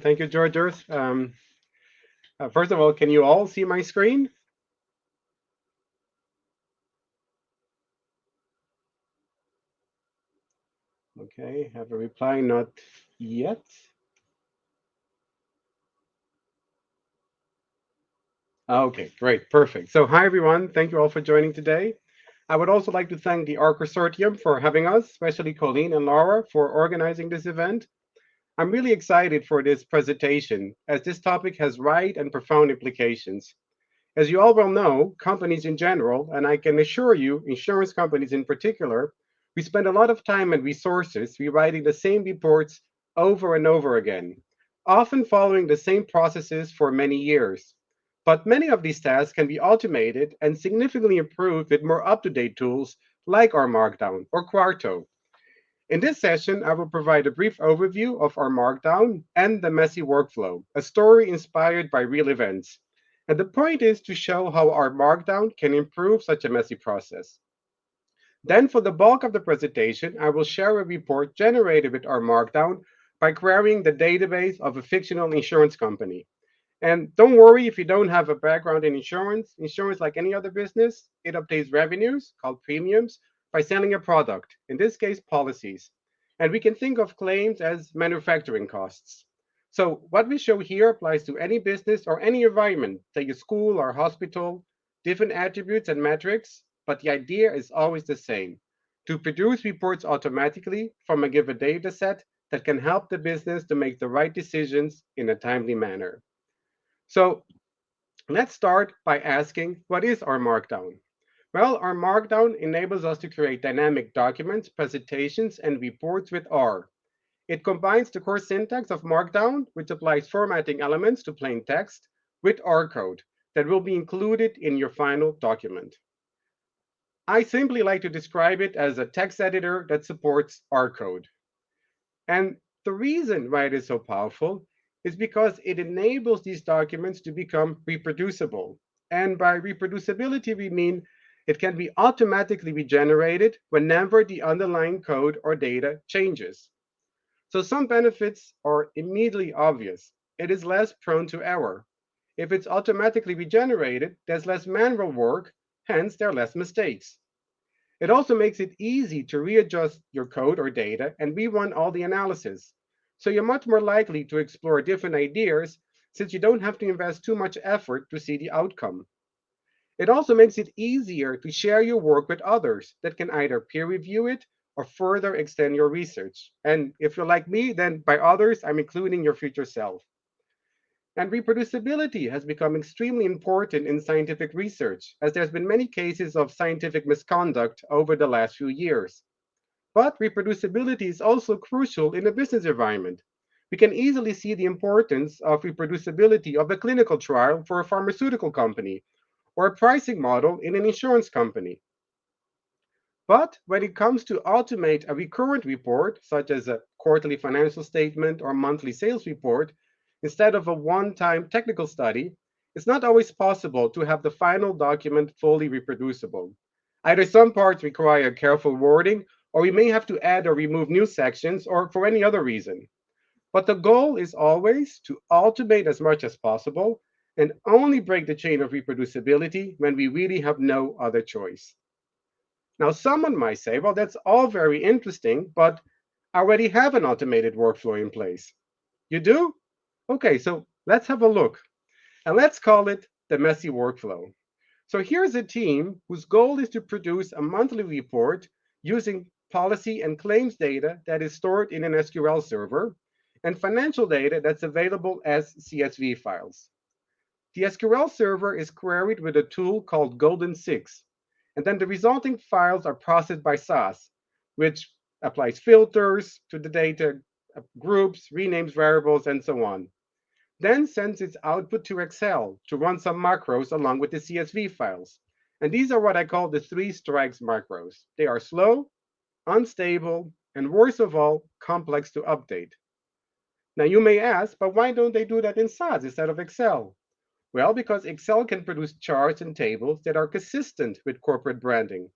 Thank you, George Earth. Um, uh, first of all, can you all see my screen? Okay, have a reply, not yet. Okay, great, perfect. So hi, everyone. Thank you all for joining today. I would also like to thank the R Consortium for having us, especially Colleen and Laura for organizing this event. I'm really excited for this presentation as this topic has wide and profound implications. As you all well know, companies in general, and I can assure you, insurance companies in particular, we spend a lot of time and resources rewriting the same reports over and over again, often following the same processes for many years. But many of these tasks can be automated and significantly improved with more up-to-date tools like R Markdown or Quarto. In this session, I will provide a brief overview of R Markdown and the messy workflow, a story inspired by real events. And the point is to show how R Markdown can improve such a messy process. Then for the bulk of the presentation, I will share a report generated with R Markdown by querying the database of a fictional insurance company. And don't worry if you don't have a background in insurance. Insurance, like any other business, it obtains revenues called premiums by selling a product, in this case, policies. And we can think of claims as manufacturing costs. So what we show here applies to any business or any environment, say a school or hospital, different attributes and metrics, but the idea is always the same, to produce reports automatically from a given data set that can help the business to make the right decisions in a timely manner. So let's start by asking, what is R Markdown? Well, R Markdown enables us to create dynamic documents, presentations, and reports with R. It combines the core syntax of Markdown, which applies formatting elements to plain text, with R code that will be included in your final document. I simply like to describe it as a text editor that supports R code. And the reason why it is so powerful is because it enables these documents to become reproducible. And by reproducibility, we mean it can be automatically regenerated whenever the underlying code or data changes. So some benefits are immediately obvious. It is less prone to error. If it's automatically regenerated, there's less manual work, hence there are less mistakes. It also makes it easy to readjust your code or data and rerun all the analysis. So you're much more likely to explore different ideas since you don't have to invest too much effort to see the outcome. It also makes it easier to share your work with others that can either peer review it or further extend your research. And if you're like me, then by others, I'm including your future self. And reproducibility has become extremely important in scientific research, as there's been many cases of scientific misconduct over the last few years. But reproducibility is also crucial in a business environment. We can easily see the importance of reproducibility of a clinical trial for a pharmaceutical company or a pricing model in an insurance company. But when it comes to automate a recurrent report, such as a quarterly financial statement or monthly sales report, instead of a one-time technical study, it's not always possible to have the final document fully reproducible. Either some parts require careful wording, or we may have to add or remove new sections, or for any other reason. But the goal is always to automate as much as possible and only break the chain of reproducibility when we really have no other choice. Now, someone might say, well, that's all very interesting, but I already have an automated workflow in place. You do? Okay, so let's have a look. And let's call it the messy workflow. So here's a team whose goal is to produce a monthly report using policy and claims data that is stored in an SQL server and financial data that's available as CSV files. The SQL server is queried with a tool called Golden 6, and then the resulting files are processed by SAS, which applies filters to the data, uh, groups, renames variables, and so on. Then sends its output to Excel to run some macros along with the CSV files. And these are what I call the three strikes macros. They are slow, unstable, and worst of all, complex to update. Now you may ask, but why don't they do that in SAS instead of Excel? Well, because Excel can produce charts and tables that are consistent with corporate branding.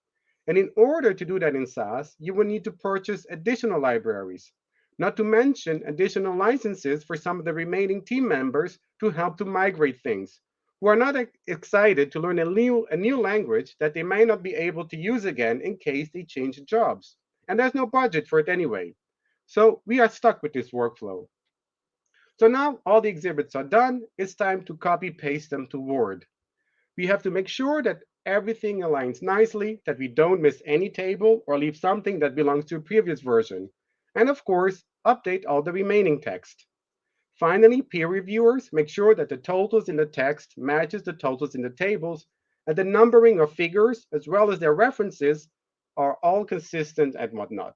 And in order to do that in SAS, you will need to purchase additional libraries. not to mention additional licenses for some of the remaining team members to help to migrate things, who are not excited to learn a new, a new language that they may not be able to use again in case they change jobs. And there's no budget for it anyway. So we are stuck with this workflow. So now all the exhibits are done. It's time to copy paste them to Word. We have to make sure that everything aligns nicely, that we don't miss any table or leave something that belongs to a previous version. And of course, update all the remaining text. Finally, peer reviewers make sure that the totals in the text matches the totals in the tables, and the numbering of figures, as well as their references, are all consistent and whatnot.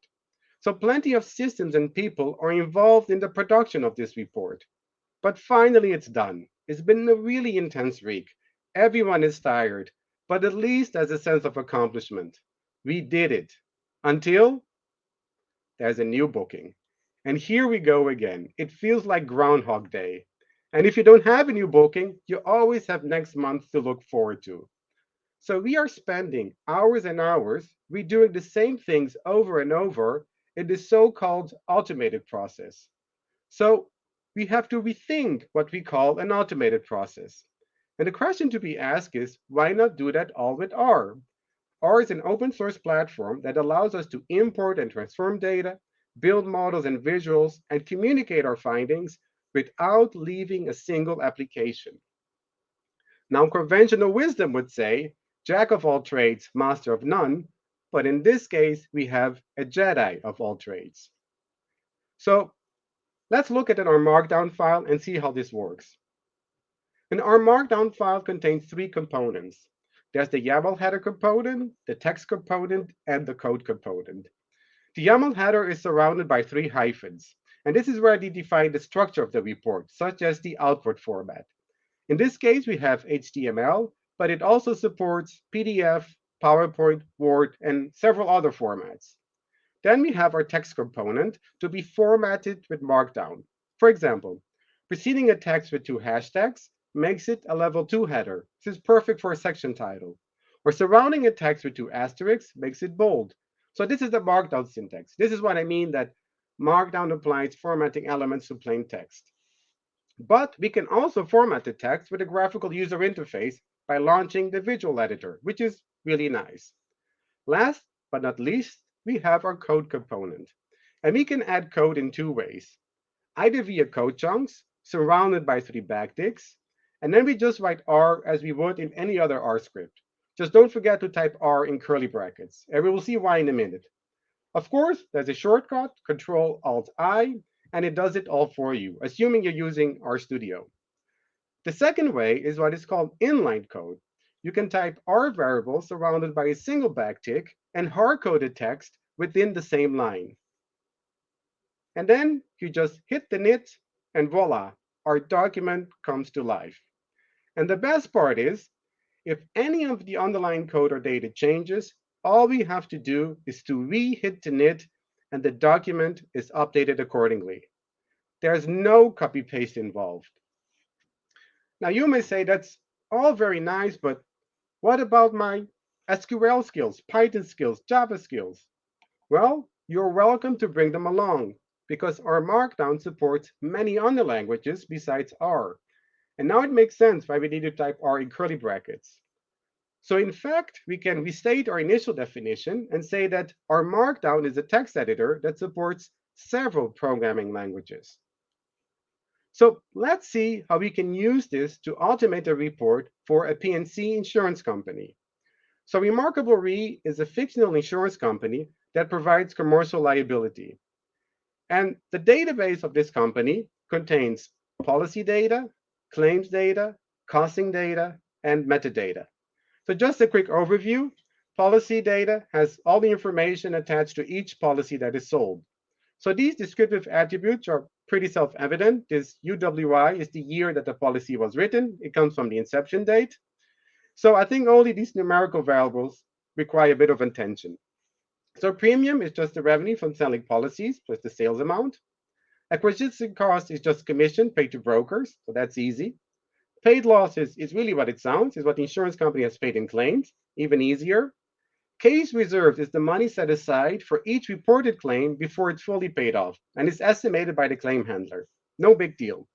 So plenty of systems and people are involved in the production of this report. But finally, it's done. It's been a really intense week. Everyone is tired, but at least there's a sense of accomplishment. We did it. Until there's a new booking. And here we go again. It feels like Groundhog Day. And if you don't have a new booking, you always have next month to look forward to. So we are spending hours and hours redoing the same things over and over in this so-called automated process. So we have to rethink what we call an automated process. And the question to be asked is, why not do that all with R? R is an open source platform that allows us to import and transform data, build models and visuals, and communicate our findings without leaving a single application. Now, conventional wisdom would say, jack of all trades, master of none, but in this case, we have a Jedi of all trades. So let's look at R Markdown file and see how this works. And R Markdown file contains three components. There's the YAML header component, the text component, and the code component. The YAML header is surrounded by three hyphens, and this is where they define the structure of the report, such as the output format. In this case, we have HTML, but it also supports PDF, PowerPoint, Word, and several other formats. Then we have our text component to be formatted with Markdown. For example, preceding a text with two hashtags makes it a level 2 header. This is perfect for a section title. Or surrounding a text with two asterisks makes it bold. So this is the Markdown syntax. This is what I mean that Markdown applies formatting elements to plain text. But we can also format the text with a graphical user interface by launching the visual editor, which is really nice. Last but not least, we have our code component. And we can add code in two ways. Either via code chunks, surrounded by three backticks, and then we just write R as we would in any other R script. Just don't forget to type R in curly brackets, and we will see why in a minute. Of course, there's a shortcut, Control Alt I, and it does it all for you, assuming you're using RStudio. The second way is what is called inline code. You can type R variable surrounded by a single backtick and hard-coded text within the same line. And then you just hit the knit, and voila, our document comes to life. And the best part is if any of the underlying code or data changes, all we have to do is to re-hit the knit and the document is updated accordingly. There's no copy paste involved. Now you may say that's all very nice, but what about my SQL skills, Python skills, Java skills? Well, you're welcome to bring them along because R Markdown supports many other languages besides R. And now it makes sense why we need to type R in curly brackets. So in fact, we can restate our initial definition and say that R Markdown is a text editor that supports several programming languages. So let's see how we can use this to automate a report for a P&C insurance company. So Remarkable Re is a fictional insurance company that provides commercial liability. And the database of this company contains policy data, claims data, costing data, and metadata. So just a quick overview. Policy data has all the information attached to each policy that is sold. So these descriptive attributes are pretty self-evident. This UWI is the year that the policy was written. It comes from the inception date. So I think only these numerical variables require a bit of attention. So premium is just the revenue from selling policies plus the sales amount. Acquisition cost is just commission paid to brokers, so that's easy. Paid loss is, is really what it sounds, is what the insurance company has paid in claims, even easier. Case reserved is the money set aside for each reported claim before it's fully paid off and is estimated by the claim handler. No big deal.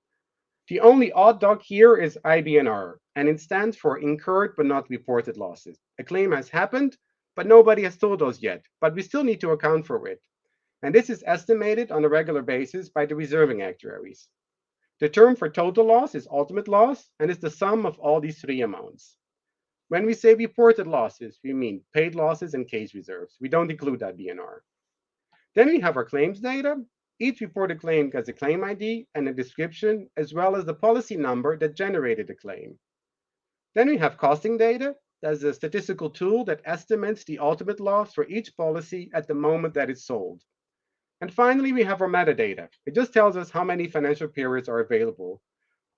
The only odd dog here is IBNR, and it stands for incurred but not reported losses. A claim has happened, but nobody has told us yet, but we still need to account for it. And this is estimated on a regular basis by the reserving actuaries. The term for total loss is ultimate loss and is the sum of all these three amounts. When we say reported losses, we mean paid losses and case reserves. We don't include that BNR. Then we have our claims data. Each reported claim has a claim ID and a description, as well as the policy number that generated the claim. Then we have costing data. That's a statistical tool that estimates the ultimate loss for each policy at the moment that it's sold. And finally, we have our metadata. It just tells us how many financial periods are available.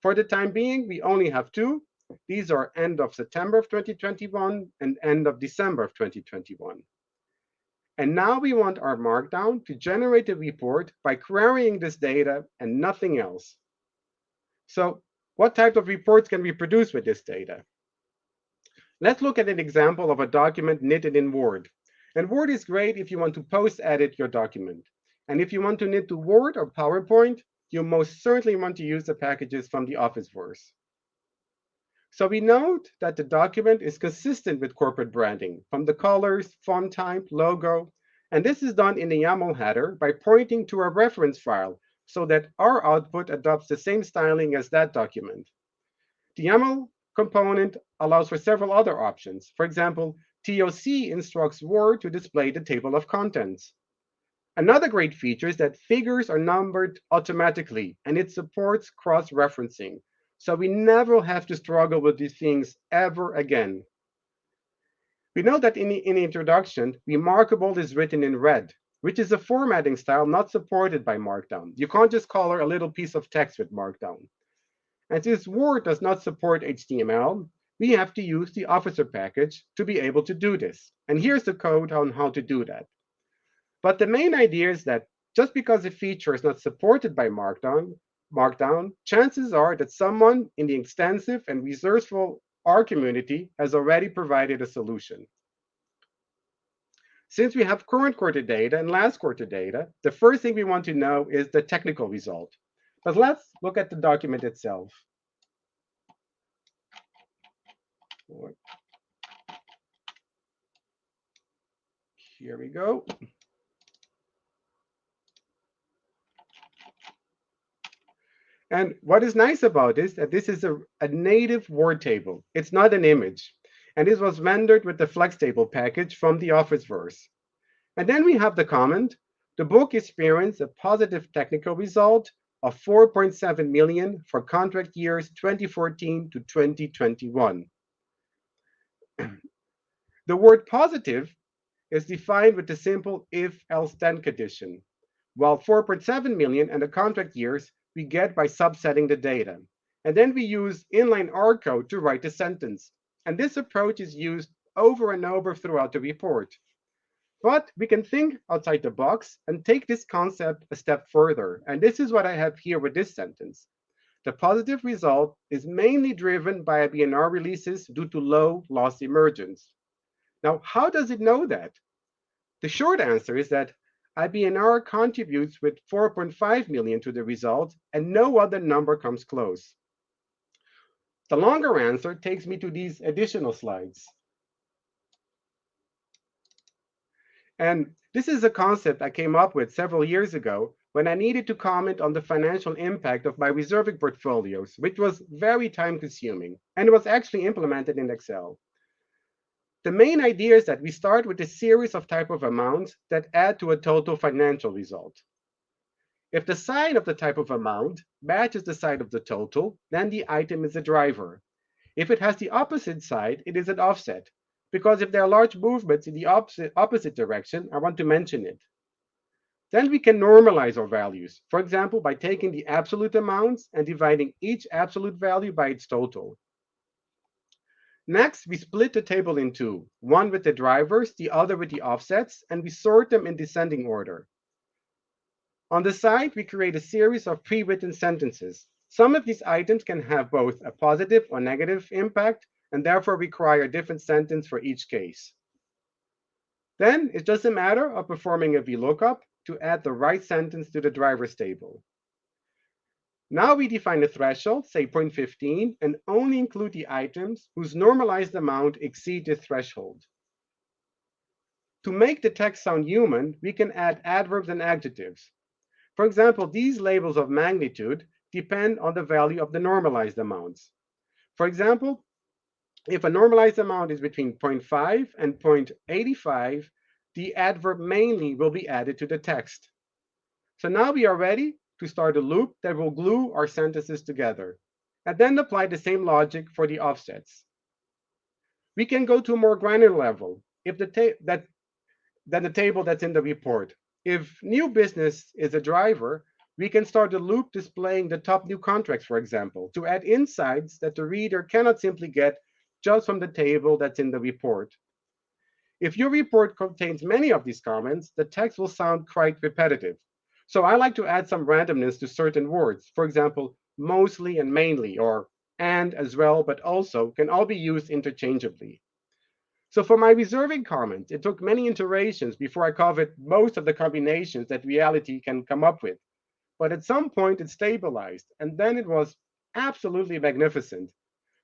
For the time being, we only have two. These are end of September of 2021 and end of December of 2021. And now we want R Markdown to generate a report by querying this data and nothing else. So what type of reports can we produce with this data? Let's look at an example of a document knitted in Word. And Word is great if you want to post-edit your document. And if you want to knit to Word or PowerPoint, you most certainly want to use the packages from the Officeverse. So we note that the document is consistent with corporate branding from the colors, font type, logo, and this is done in the YAML header by pointing to a reference file so that our output adopts the same styling as that document. The YAML component allows for several other options. For example, TOC instructs Word to display the table of contents. Another great feature is that figures are numbered automatically, and it supports cross-referencing. So we never have to struggle with these things ever again. We know that in the, in the introduction, remarkable is written in red, which is a formatting style not supported by Markdown. You can't just color a little piece of text with Markdown. And since Word does not support HTML, we have to use the Officer package to be able to do this. And here's the code on how to do that. But the main idea is that just because a feature is not supported by Markdown, Markdown, chances are that someone in the extensive and resourceful R community has already provided a solution. Since we have current quarter data and last quarter data, the first thing we want to know is the technical result. But let's look at the document itself. Here we go. And what is nice about this, that this is a, a native Word table. It's not an image. And this was rendered with the Flex Table package from the Officeverse. And then we have the comment, the book experienced a positive technical result of 4.7 million for contract years 2014 to 2021. the word positive is defined with the simple if else then condition, while 4.7 million and the contract years we get by subsetting the data. And then we use inline R code to write the sentence. And this approach is used over and over throughout the report. But we can think outside the box and take this concept a step further. And this is what I have here with this sentence. The positive result is mainly driven by IBNR releases due to low loss emergence. Now, how does it know that? The short answer is that IBNR contributes with 4.5 million to the result, and no other number comes close. The longer answer takes me to these additional slides. And this is a concept I came up with several years ago when I needed to comment on the financial impact of my reserving portfolios, which was very time consuming, and was actually implemented in Excel. The main idea is that we start with a series of type of amounts that add to a total financial result. If the sign of the type of amount matches the side of the total, then the item is a driver. If it has the opposite side, it is an offset, because if there are large movements in the opposite, opposite direction, I want to mention it. Then we can normalize our values, for example, by taking the absolute amounts and dividing each absolute value by its total. Next, we split the table in two, one with the drivers, the other with the offsets, and we sort them in descending order. On the side, we create a series of pre-written sentences. Some of these items can have both a positive or negative impact, and therefore require a different sentence for each case. Then it's just a matter of performing a VLOOKUP to add the right sentence to the drivers table. Now we define a threshold, say 0.15, and only include the items whose normalized amount exceed this threshold. To make the text sound human, we can add adverbs and adjectives. For example, these labels of magnitude depend on the value of the normalized amounts. For example, if a normalized amount is between 0.5 and 0.85, the adverb mainly will be added to the text. So now we are ready to start a loop that will glue our sentences together, and then apply the same logic for the offsets. We can go to a more granular level if the that than the table that's in the report. If new business is a driver, we can start a loop displaying the top new contracts, for example, to add insights that the reader cannot simply get just from the table that's in the report. If your report contains many of these comments, the text will sound quite repetitive. So I like to add some randomness to certain words. For example, mostly and mainly, or and as well, but also can all be used interchangeably. So for my reserving comment, it took many iterations before I covered most of the combinations that reality can come up with. But at some point it stabilized, and then it was absolutely magnificent.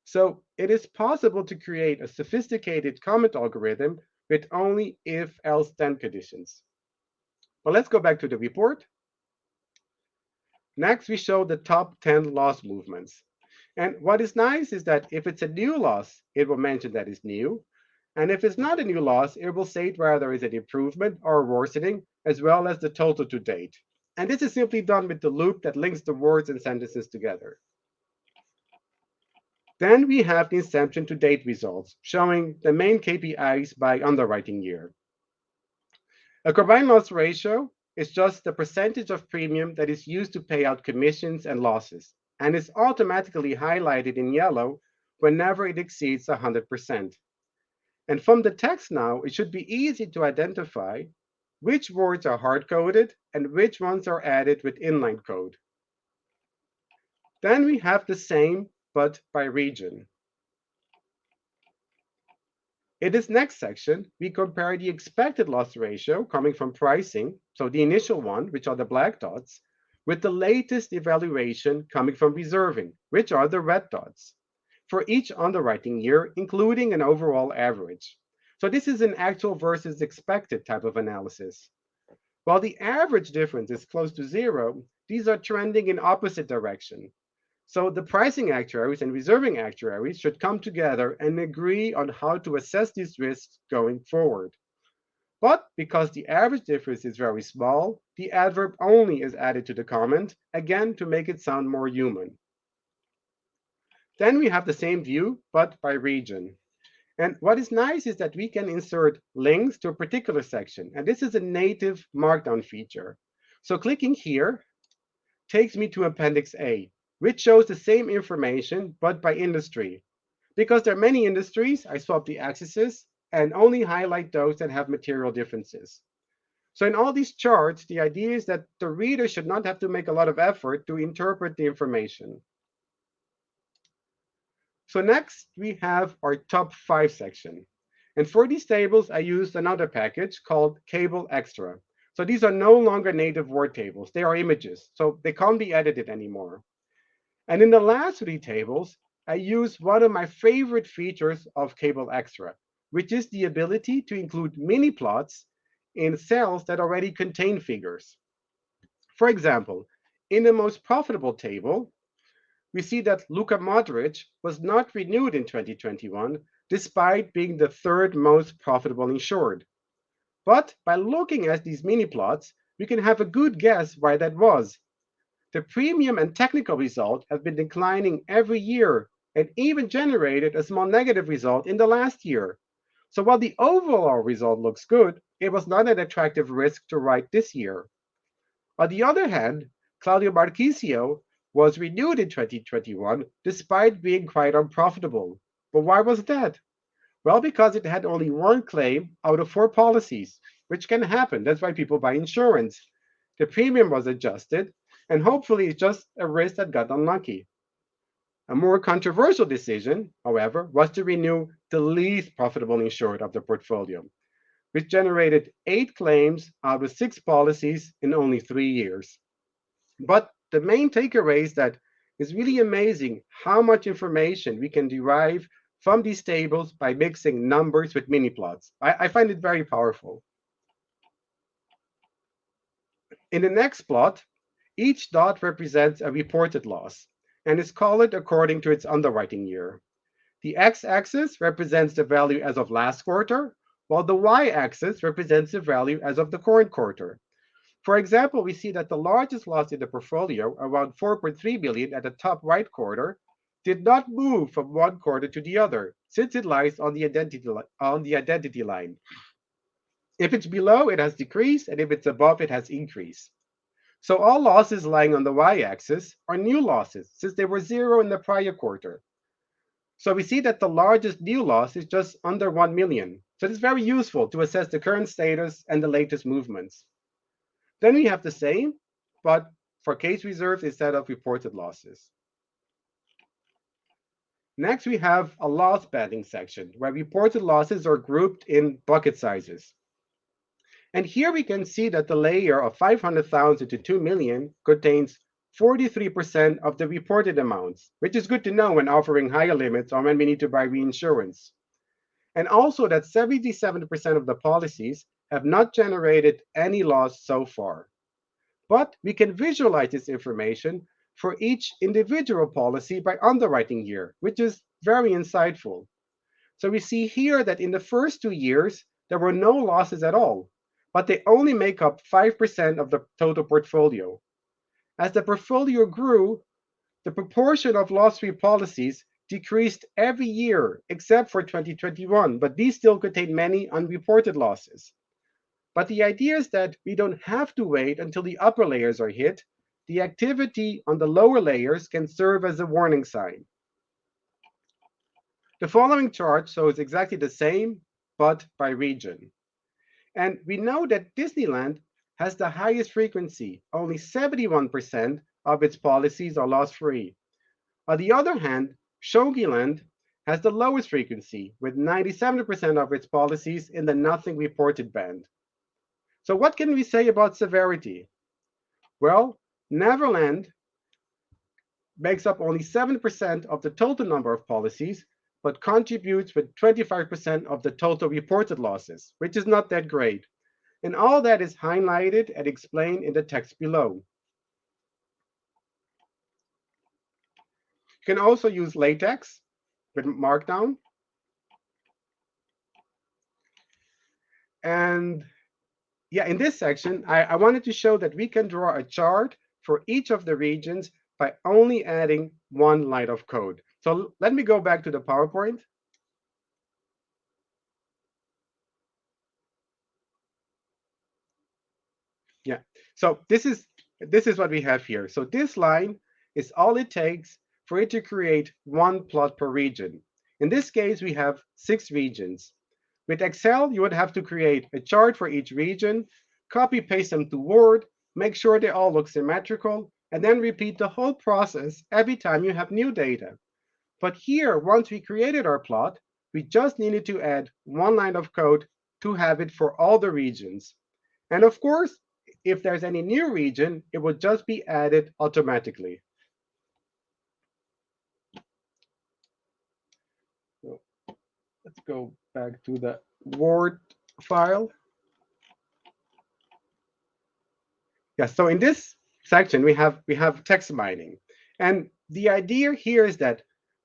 So it is possible to create a sophisticated comment algorithm with only if, else, then conditions. But let's go back to the report. Next, we show the top 10 loss movements. And what is nice is that if it's a new loss, it will mention that it's new. And if it's not a new loss, it will state whether there is an improvement or worsening, as well as the total to date. And this is simply done with the loop that links the words and sentences together. Then we have the inception to date results, showing the main KPIs by underwriting year. A combined loss ratio is just the percentage of premium that is used to pay out commissions and losses, and is automatically highlighted in yellow whenever it exceeds 100%. And from the text now, it should be easy to identify which words are hard-coded and which ones are added with inline code. Then we have the same, but by region. In this next section, we compare the expected loss ratio coming from pricing, so the initial one, which are the black dots, with the latest evaluation coming from reserving, which are the red dots, for each underwriting year, including an overall average. So this is an actual versus expected type of analysis. While the average difference is close to zero, these are trending in opposite direction, so the pricing actuaries and reserving actuaries should come together and agree on how to assess these risks going forward. But because the average difference is very small, the adverb only is added to the comment, again to make it sound more human. Then we have the same view, but by region. And what is nice is that we can insert links to a particular section. And this is a native Markdown feature. So clicking here takes me to Appendix A, which shows the same information, but by industry. Because there are many industries, I swap the axes and only highlight those that have material differences. So in all these charts, the idea is that the reader should not have to make a lot of effort to interpret the information. So next, we have our top five section. And for these tables, I used another package called kableExtra. So these are no longer native word tables. They are images, so they can't be edited anymore. And in the last three tables, I use one of my favorite features of kableExtra, which is the ability to include mini plots in cells that already contain figures. For example, in the most profitable table, we see that Luka Modric was not renewed in 2021, despite being the third most profitable insured. But by looking at these mini plots, we can have a good guess why that was, the premium and technical result have been declining every year and even generated a small negative result in the last year. So while the overall result looks good, it was not an attractive risk to write this year. On the other hand, Claudio Marchisio was renewed in 2021 despite being quite unprofitable. But why was that? Well, because it had only one claim out of four policies, which can happen. That's why people buy insurance. The premium was adjusted, and hopefully it's just a risk that got unlucky. A more controversial decision, however, was to renew the least profitable insured of the portfolio. which generated eight claims out of six policies in only three years. But the main takeaway is that it's really amazing how much information we can derive from these tables by mixing numbers with mini plots. I, I find it very powerful. In the next plot, each dot represents a reported loss and is colored according to its underwriting year. The x-axis represents the value as of last quarter, while the y-axis represents the value as of the current quarter. For example, we see that the largest loss in the portfolio, around 4.3 billion at the top right quarter, did not move from one quarter to the other, since it lies on the identity, on the identity line. If it's below, it has decreased, and if it's above, it has increased. So all losses lying on the y-axis are new losses, since they were zero in the prior quarter. So we see that the largest new loss is just under 1 million. So it's very useful to assess the current status and the latest movements. Then we have the same, but for case reserves instead of reported losses. Next, we have a loss banding section where reported losses are grouped in bucket sizes. And here we can see that the layer of 500,000 to 2 million contains 43% of the reported amounts, which is good to know when offering higher limits or when we need to buy reinsurance. And also that 77% of the policies have not generated any loss so far. But we can visualize this information for each individual policy by underwriting year, which is very insightful. So we see here that in the first two years, there were no losses at all, but they only make up 5% of the total portfolio. As the portfolio grew, the proportion of loss-free policies decreased every year except for 2021, but these still contain many unreported losses. But the idea is that we don't have to wait until the upper layers are hit. The activity on the lower layers can serve as a warning sign. The following chart shows exactly the same, but by region. And we know that Disneyland has the highest frequency. Only 71% of its policies are loss-free. On the other hand, Shogiland has the lowest frequency, with 97% of its policies in the nothing reported band. So what can we say about severity? Well, Neverland makes up only 7% of the total number of policies, but contributes with 25% of the total reported losses, which is not that great. And all that is highlighted and explained in the text below. You can also use LaTeX with Markdown. And yeah, in this section, I, I wanted to show that we can draw a chart for each of the regions by only adding one line of code. So let me go back to the PowerPoint. Yeah, so this is this is what we have here. So this line is all it takes for it to create one plot per region. In this case, we have six regions. With Excel, you would have to create a chart for each region, copy paste them to Word, make sure they all look symmetrical, and then repeat the whole process every time you have new data. But here, once we created our plot, we just needed to add one line of code to have it for all the regions. And of course, if there's any new region, it would just be added automatically. So let's go back to the Word file. Yeah, so in this section, we have we have text mining. And the idea here is that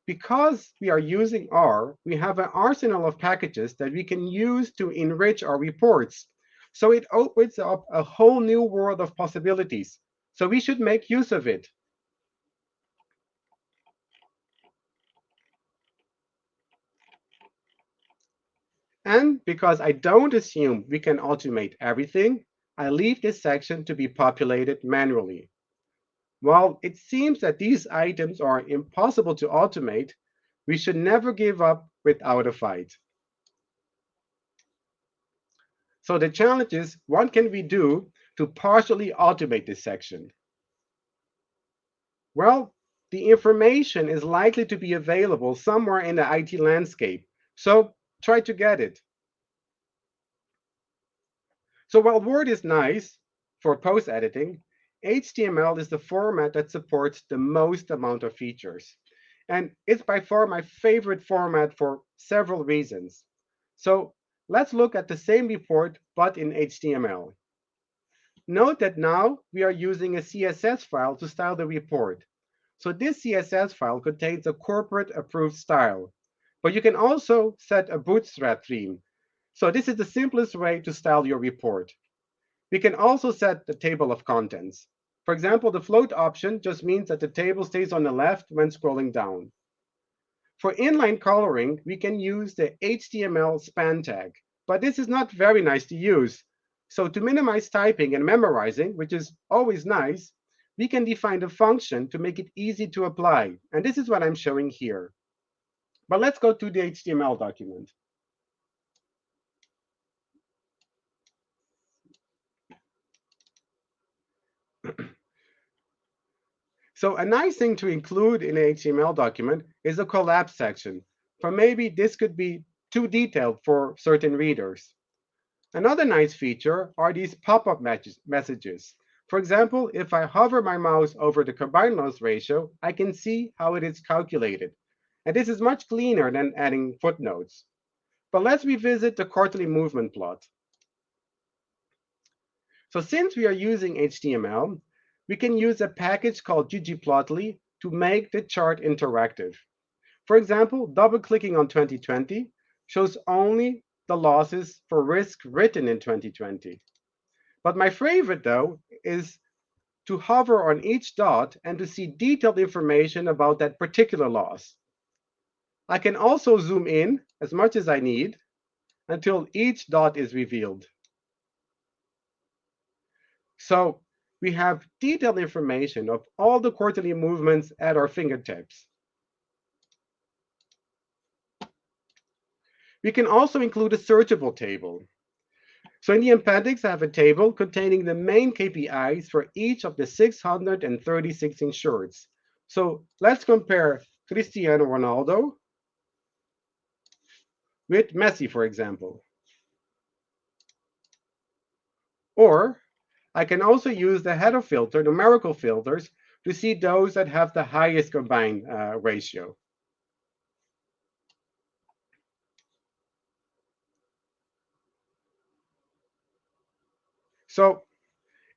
because we are using R, we have an arsenal of packages that we can use to enrich our reports. So it opens up a whole new world of possibilities. So we should make use of it. And because I don't assume we can automate everything, I leave this section to be populated manually. While it seems that these items are impossible to automate, we should never give up without a fight. So the challenge is, what can we do to partially automate this section? Well, the information is likely to be available somewhere in the IT landscape. So try to get it. So while Word is nice for post editing, HTML is the format that supports the most amount of features. And it's by far my favorite format for several reasons. So let's look at the same report, but in HTML. Note that now we are using a CSS file to style the report. So this CSS file contains a corporate approved style. But you can also set a bootstrap theme. So this is the simplest way to style your report. We can also set the table of contents. For example, the float option just means that the table stays on the left when scrolling down. For inline coloring, we can use the HTML span tag, but this is not very nice to use. So to minimize typing and memorizing, which is always nice, we can define a function to make it easy to apply. And this is what I'm showing here. But let's go to the HTML document. So a nice thing to include in an HTML document is a collapse section. For maybe this could be too detailed for certain readers. Another nice feature are these pop-up messages. For example, if I hover my mouse over the combined loss ratio, I can see how it is calculated. And this is much cleaner than adding footnotes. But let's revisit the quarterly movement plot. So since we are using HTML, we can use a package called ggplotly to make the chart interactive. For example, double-clicking on 2020 shows only the losses for risk written in 2020. But my favorite, though, is to hover on each dot and to see detailed information about that particular loss. I can also zoom in as much as I need until each dot is revealed. So we have detailed information of all the quarterly movements at our fingertips. We can also include a searchable table. So in the appendix, I have a table containing the main KPIs for each of the 636 insureds. So let's compare Cristiano Ronaldo with Messi, for example. Or I can also use the header filter, numerical filters, to see those that have the highest combined uh, ratio. So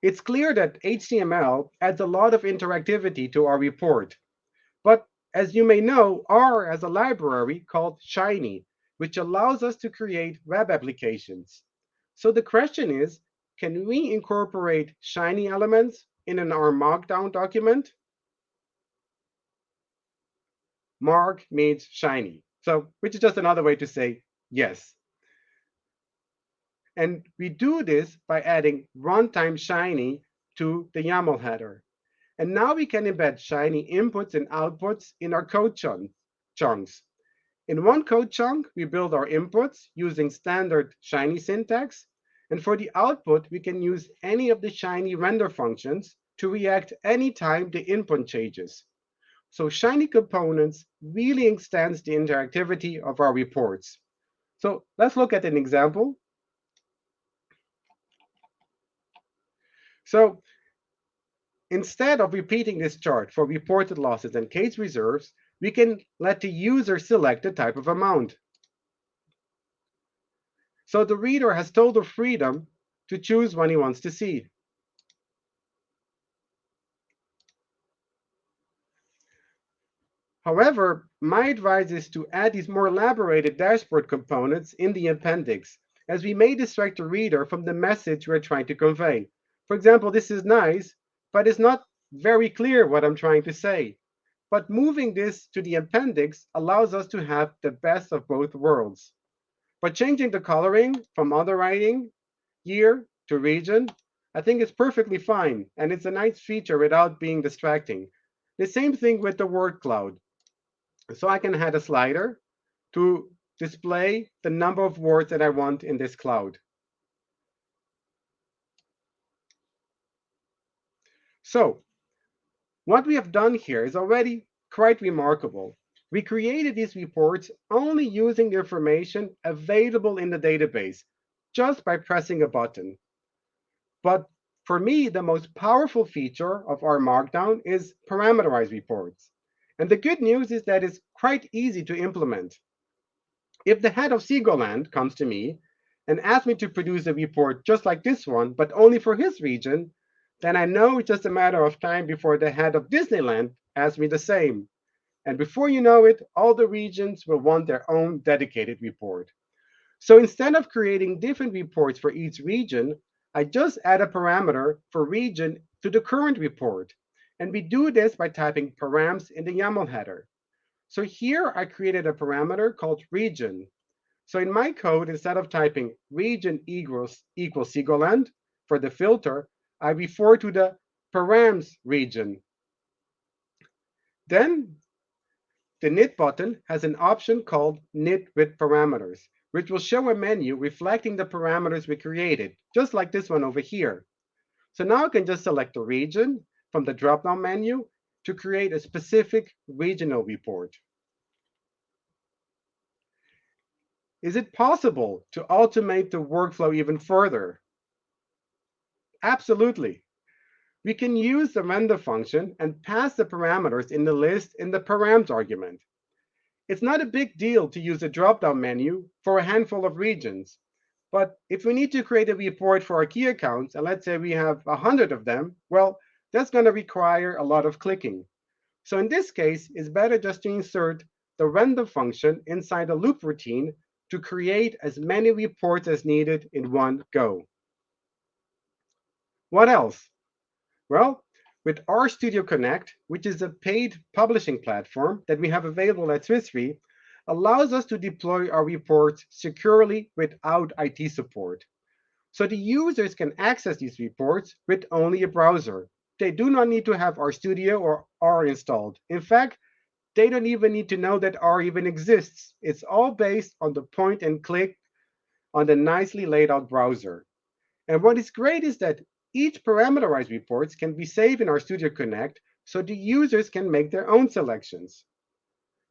it's clear that HTML adds a lot of interactivity to our report. But as you may know, R has a library called Shiny, which allows us to create web applications. So the question is, can we incorporate Shiny elements in an R Markdown document? Mark means shiny. So, which is just another way to say yes. And we do this by adding runtime Shiny to the YAML header. And now we can embed Shiny inputs and outputs in our code chunks. In one code chunk, we build our inputs using standard Shiny syntax. And for the output, we can use any of the Shiny render functions to react anytime the input changes. So Shiny components really extends the interactivity of our reports. So let's look at an example. So instead of repeating this chart for reported losses and case reserves, we can let the user select the type of amount. So the reader has total freedom to choose what he wants to see. However, my advice is to add these more elaborated dashboard components in the appendix, as we may distract the reader from the message we're trying to convey. For example, this is nice, but it's not very clear what I'm trying to say. But moving this to the appendix allows us to have the best of both worlds. But changing the coloring from underwriting, year to region, I think it's perfectly fine. And it's a nice feature without being distracting. The same thing with the word cloud. So I can add a slider to display the number of words that I want in this cloud. So what we have done here is already quite remarkable. We created these reports only using the information available in the database, just by pressing a button. But for me, the most powerful feature of R Markdown is parameterized reports. And the good news is that it's quite easy to implement. If the head of Seagoland comes to me and asks me to produce a report just like this one, but only for his region, then I know it's just a matter of time before the head of Disneyland asks me the same. And before you know it, all the regions will want their own dedicated report. So instead of creating different reports for each region, I just add a parameter for region to the current report. And we do this by typing params in the YAML header. So here I created a parameter called region. So in my code, instead of typing region equals, equals Seagoland for the filter, I refer to the params region. Then the knit button has an option called knit with parameters, which will show a menu reflecting the parameters we created, just like this one over here. So now I can just select a region from the drop-down menu to create a specific regional report. Is it possible to automate the workflow even further? Absolutely. We can use the render function and pass the parameters in the list in the params argument. It's not a big deal to use a drop-down menu for a handful of regions. But if we need to create a report for our key accounts, and let's say we have 100 of them, well, that's going to require a lot of clicking. So in this case, it's better just to insert the render function inside a loop routine to create as many reports as needed in one go. What else? Well, with RStudio Connect, which is a paid publishing platform that we have available at Swiss Re, allows us to deploy our reports securely without IT support. So the users can access these reports with only a browser. They do not need to have RStudio or R installed. In fact, they don't even need to know that R even exists. It's all based on the point and click on the nicely laid out browser. And what is great is that each parameterized reports can be saved in RStudio Connect so the users can make their own selections.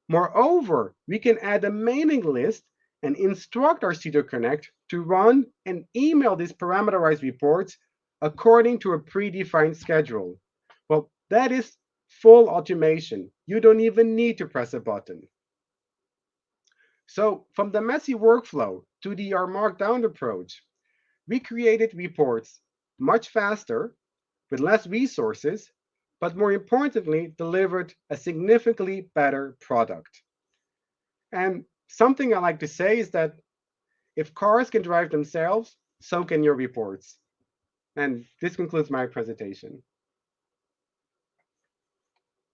Moreover, we can add a mailing list and instruct RStudio Connect to run and email these parameterized reports according to a predefined schedule. Well, that is full automation. You don't even need to press a button. So from the messy workflow to the R Markdown approach, we created reports much faster, with less resources, but more importantly, delivered a significantly better product. And something I like to say is that if cars can drive themselves, so can your reports. And this concludes my presentation.